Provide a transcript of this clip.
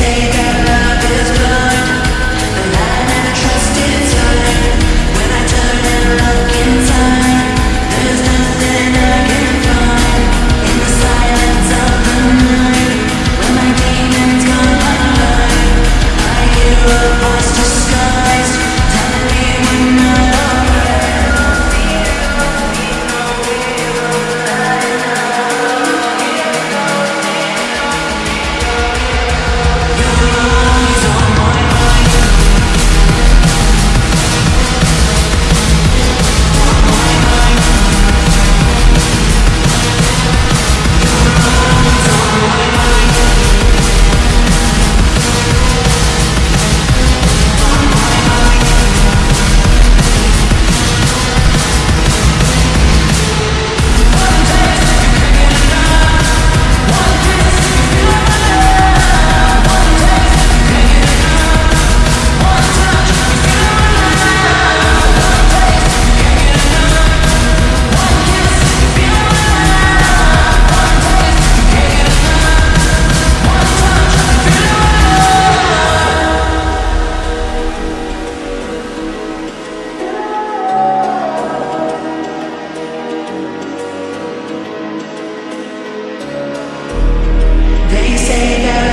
say that They say that